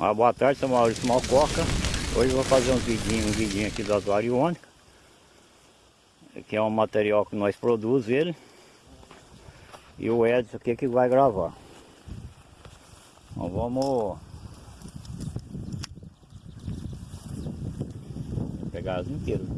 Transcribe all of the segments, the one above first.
Ah, boa tarde, sou Maurício Malcoca. Hoje vou fazer um vidinho, um vidinho aqui das variônicas. Que é um material que nós produzimos ele. E o Edson aqui que vai gravar. Então vamos pegar as inteiras.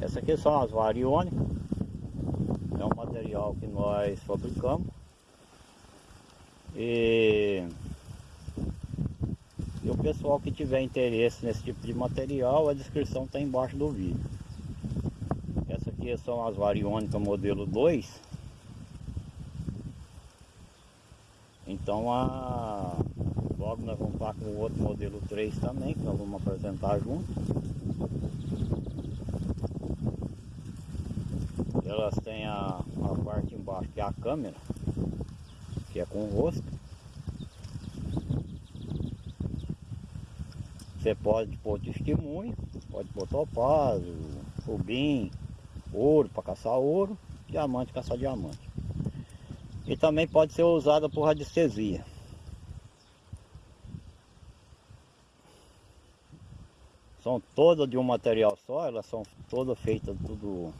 Essa aqui são as variônicas é que nós fabricamos. E, e o pessoal que tiver interesse nesse tipo de material a descrição está embaixo do vídeo. Essa aqui são as variônicas modelo 2 então a logo nós vamos estar com o outro modelo 3 também que nós vamos apresentar junto elas têm a, a parte embaixo que é a câmera, que é com o rosto. Você pode pôr testemunho, pode pôr topázio, rubim, ouro para caçar ouro, diamante caçar diamante. E também pode ser usada por radiestesia. São todas de um material só, elas são todas feitas tudo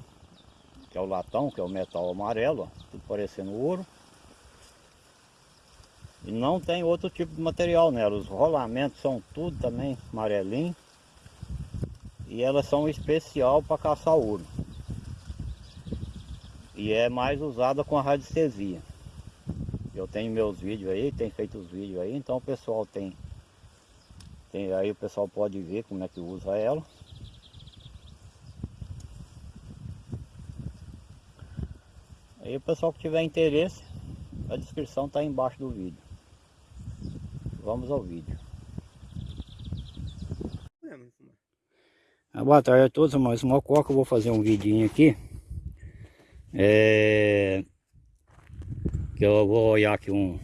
que é o latão, que é o metal amarelo, ó, tudo parecendo ouro. E não tem outro tipo de material nela, os rolamentos são tudo também amarelinho. E elas são especial para caçar ouro. E é mais usada com a radiestesia. Eu tenho meus vídeos aí, tem feito os vídeos aí, então o pessoal tem, tem aí o pessoal pode ver como é que usa ela. Aí o pessoal que tiver interesse, a descrição está embaixo do vídeo. Vamos ao vídeo. Ah, boa tarde a todos, mais uma coca, eu vou fazer um vidinho aqui. É... Que eu vou olhar aqui um...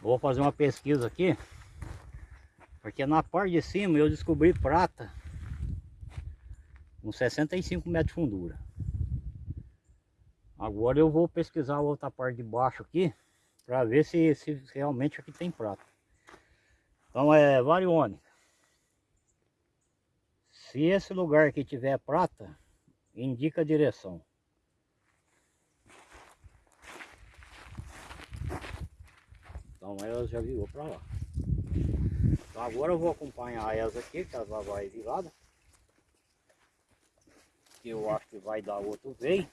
Vou fazer uma pesquisa aqui. Porque na parte de cima eu descobri prata com 65 metros de fundura. Agora eu vou pesquisar a outra parte de baixo aqui, para ver se, se realmente aqui tem prata. Então é variônica. Se esse lugar aqui tiver prata, indica a direção. Então ela já virou para lá. Então agora eu vou acompanhar elas aqui, que ela vai virada que eu acho que vai dar outro veio.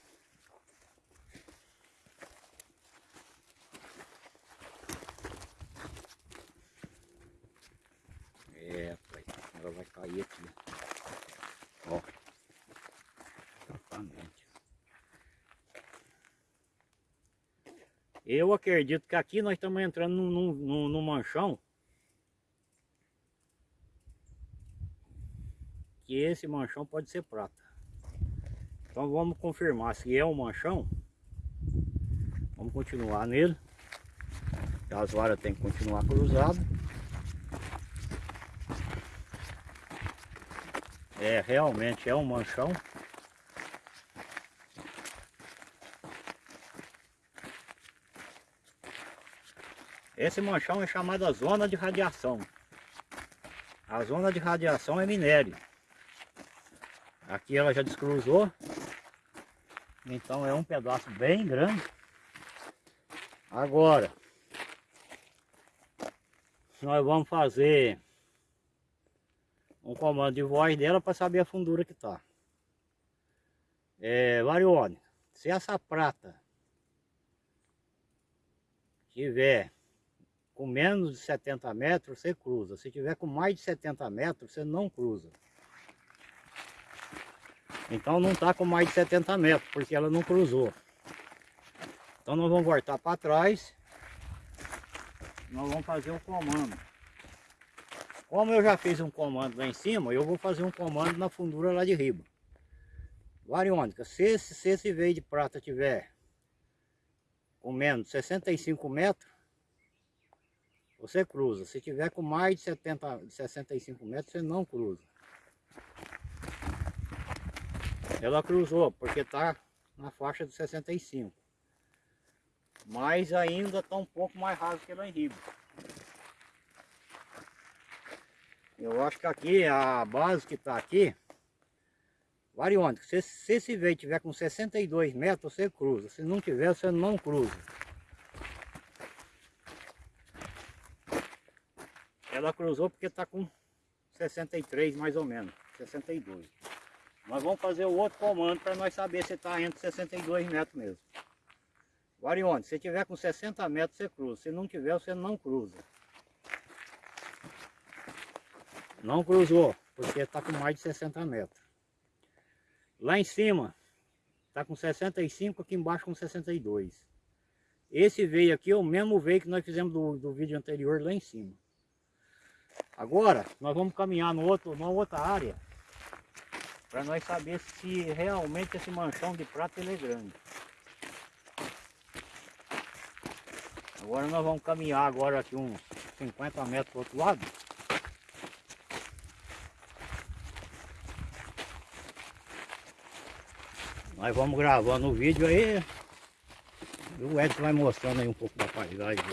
É, pai, ela vai cair aqui. Ó. Exatamente. Eu acredito que aqui nós estamos entrando num, num manchão. Que esse manchão pode ser prata. Então vamos confirmar se é um manchão. Vamos continuar nele. As varas tem que continuar cruzadas. É, realmente é um manchão. Esse manchão é chamado zona de radiação. A zona de radiação é minério. Aqui ela já descruzou. Então é um pedaço bem grande. Agora, nós vamos fazer um comando de voz dela para saber a fundura que está. É, variônica, se essa prata tiver com menos de 70 metros, você cruza. Se tiver com mais de 70 metros, você não cruza. Então não está com mais de 70 metros, porque ela não cruzou. Então nós vamos voltar para trás. Nós vamos fazer um comando. Como eu já fiz um comando lá em cima, eu vou fazer um comando na fundura lá de riba. Variônica, se esse, se esse veio de prata tiver com menos de 65 metros, você cruza. Se tiver com mais de 70, 65 metros, você não cruza. Ela cruzou, porque tá na faixa de 65. Mas ainda está um pouco mais raso que lá em Riba. Eu acho que aqui, a base que está aqui, variônica, se, se esse veio tiver com 62 metros, você cruza. Se não tiver, você não cruza. Ela cruzou porque está com 63 mais ou menos, 62. Nós vamos fazer o outro comando para nós saber se está entre 62 metros mesmo. Variônica, se tiver com 60 metros, você cruza. Se não tiver, você não cruza. Não cruzou, porque está com mais de 60 metros. Lá em cima, está com 65, aqui embaixo com 62. Esse veio aqui é o mesmo veio que nós fizemos do, do vídeo anterior lá em cima. Agora, nós vamos caminhar no outro, numa outra área, para nós saber se realmente esse manchão de prata ele é grande. Agora nós vamos caminhar agora aqui uns 50 metros para o outro lado. Nós vamos gravando o vídeo aí. E o Edson vai mostrando aí um pouco da paisagem.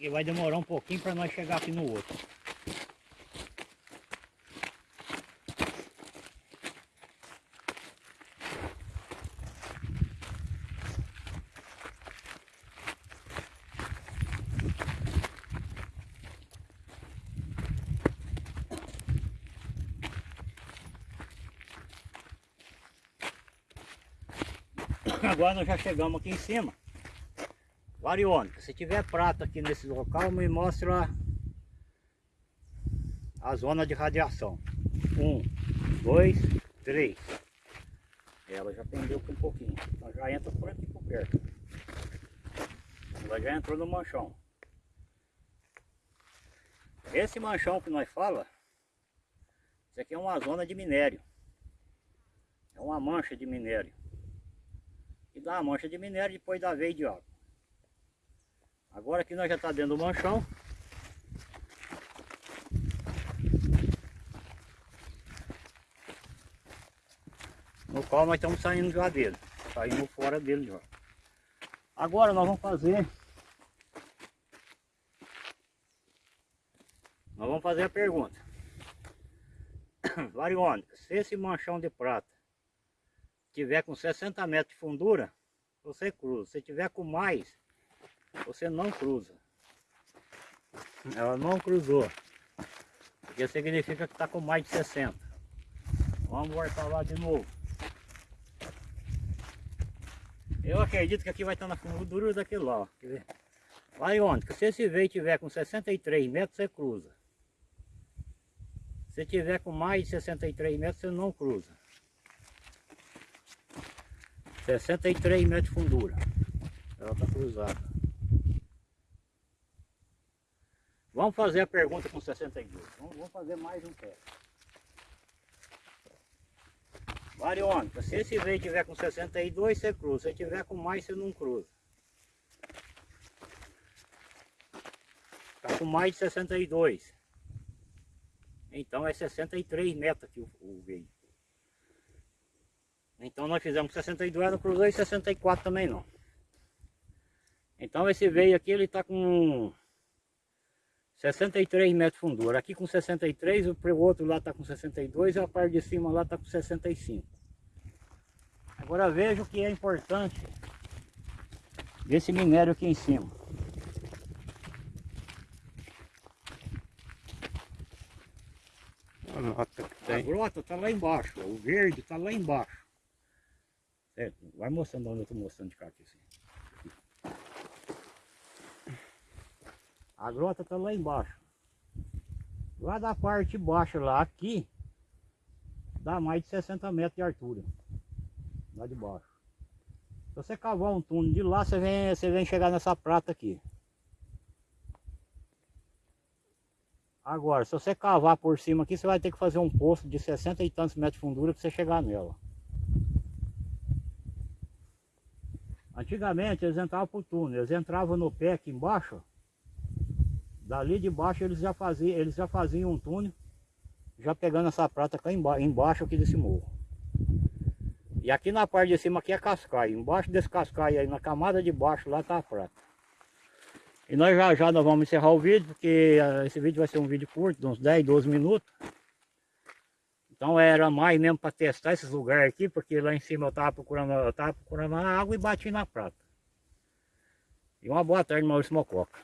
E vai demorar um pouquinho para nós chegar aqui no outro. Agora nós já chegamos aqui em cima. Variônica, se tiver prata aqui nesse local, me mostra a zona de radiação. Um, dois, três. Ela já pendeu aqui um pouquinho. Ela já entra por aqui por perto. Ela já entrou no manchão. Esse manchão que nós fala, isso aqui é uma zona de minério. É uma mancha de minério e dá uma mancha de minério depois da veia de água. Agora que nós já está dentro do manchão. No qual nós estamos saindo já dele. Saindo fora dele já. Agora nós vamos fazer. Nós vamos fazer a pergunta. Variônica, se esse manchão de prata tiver com 60 metros de fundura, você cruza. Se tiver com mais, você não cruza. Ela não cruzou. Porque significa que está com mais de 60. Vamos voltar lá de novo. Eu acredito que aqui vai estar na fundura daquele lá. Vai onde? Se esse veio tiver com 63 metros, você cruza. Se tiver com mais de 63 metros, você não cruza. 63 metros de fundura. Ela está cruzada. Vamos fazer a pergunta com 62. Vamos, vamos fazer mais um teste. Variônica, se esse veio tiver com 62, você cruza. Se tiver com mais, você não cruza. Está com mais de 62. Então é 63 metros que o, o veio. Então nós fizemos 62, não cruzou e 64 também não. Então esse veio aqui, ele está com 63 metros de fundura. Aqui com 63, o outro lá está com 62 e a parte de cima lá está com 65. Agora veja o que é importante desse minério aqui em cima. A grota está lá embaixo, o verde está lá embaixo. É, vai mostrando onde eu estou mostrando de cá aqui assim. A grota está lá embaixo. Lá da parte baixa lá, aqui, dá mais de 60 metros de altura. Lá de baixo. Se você cavar um túnel de lá, você vem, você vem chegar nessa prata aqui. Agora, se você cavar por cima aqui, você vai ter que fazer um poço de 60 e tantos metros de fundura para você chegar nela. Antigamente eles entravam por túnel, eles entravam no pé aqui embaixo, dali de baixo eles já faziam, eles já faziam um túnel já pegando essa prata cá emba embaixo aqui desse morro. E aqui na parte de cima aqui é cascaio. Embaixo desse cascaio aí, na camada de baixo lá tá a prata. E nós já já nós vamos encerrar o vídeo, porque uh, esse vídeo vai ser um vídeo curto, de uns 10, 12 minutos. Então era mais mesmo para testar esses lugares aqui, porque lá em cima eu estava procurando, eu tava procurando água e bati na prata. E uma boa tarde, Maurício Mococa.